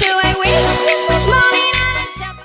Do it.